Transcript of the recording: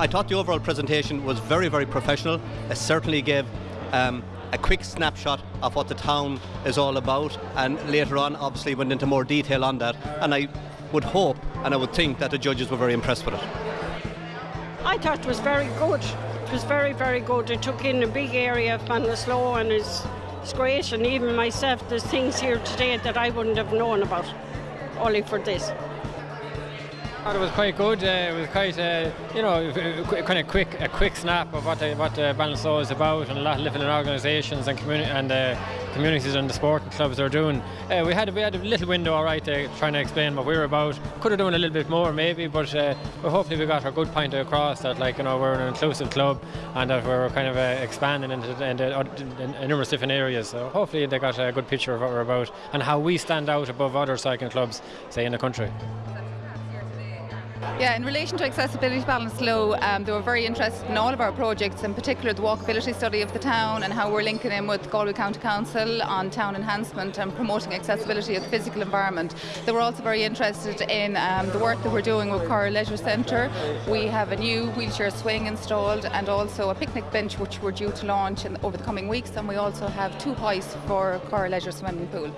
I thought the overall presentation was very, very professional. It certainly gave um, a quick snapshot of what the town is all about, and later on, obviously, went into more detail on that. And I would hope and I would think that the judges were very impressed with it. I thought it was very good. It was very, very good. It took in a big area of Ballinasloe and it's, it's great. And even myself, there's things here today that I wouldn't have known about, only for this. It was quite good. Uh, it was quite, uh, you know, kind of quick, a quick snap of what the, what the Ballinasloe is about, and a lot of different organisations and community and uh, communities and the sporting clubs are doing. Uh, we had a, we had a little window, all right, uh, trying to explain what we were about. Could have done a little bit more, maybe, but uh, hopefully we got our good point across that, like, you know, we're an inclusive club and that we're kind of uh, expanding into, into, into numerous different areas. So hopefully they got a good picture of what we're about and how we stand out above other cycling clubs, say, in the country. Yeah, in relation to accessibility Ballinasloe, um, they were very interested in all of our projects, in particular the walkability study of the town and how we're linking in with Galway County Council on town enhancement and promoting accessibility of the physical environment. They were also very interested in um, the work that we're doing with Coir Leisure Centre. We have a new wheelchair swing installed and also a picnic bench which we're due to launch in, over the coming weeks and we also have two hoists for Coir Leisure Swimming Pool.